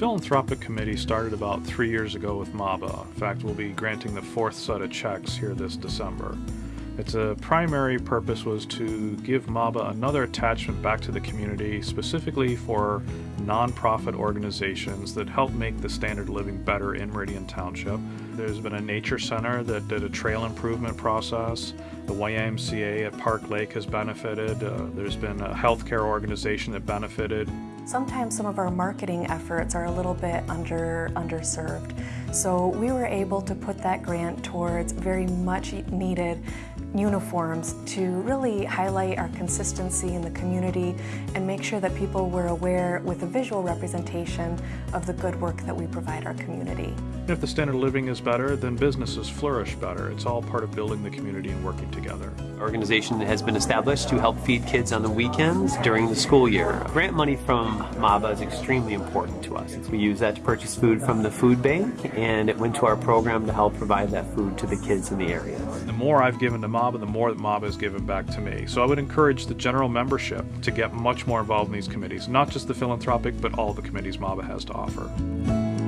Philanthropic Committee started about three years ago with MABA. In fact, we'll be granting the fourth set of checks here this December. Its uh, primary purpose was to give MABA another attachment back to the community, specifically for nonprofit organizations that help make the standard of living better in Meridian Township. There's been a nature center that did a trail improvement process. The YMCA at Park Lake has benefited. Uh, there's been a healthcare organization that benefited. Sometimes some of our marketing efforts are a little bit under underserved. So we were able to put that grant towards very much needed uniforms to really highlight our consistency in the community and make sure that people were aware with a visual representation of the good work that we provide our community. If the standard of living is better, then businesses flourish better. It's all part of building the community and working together. Our organization has been established to help feed kids on the weekends during the school year. Grant money from MABA is extremely important to us. We use that to purchase food from the food bank and it went to our program to help provide that food to the kids in the area. The more I've given to MABA, the more that MABA has given back to me. So I would encourage the general membership to get much more involved in these committees, not just the philanthropic, but all the committees MABA has to offer.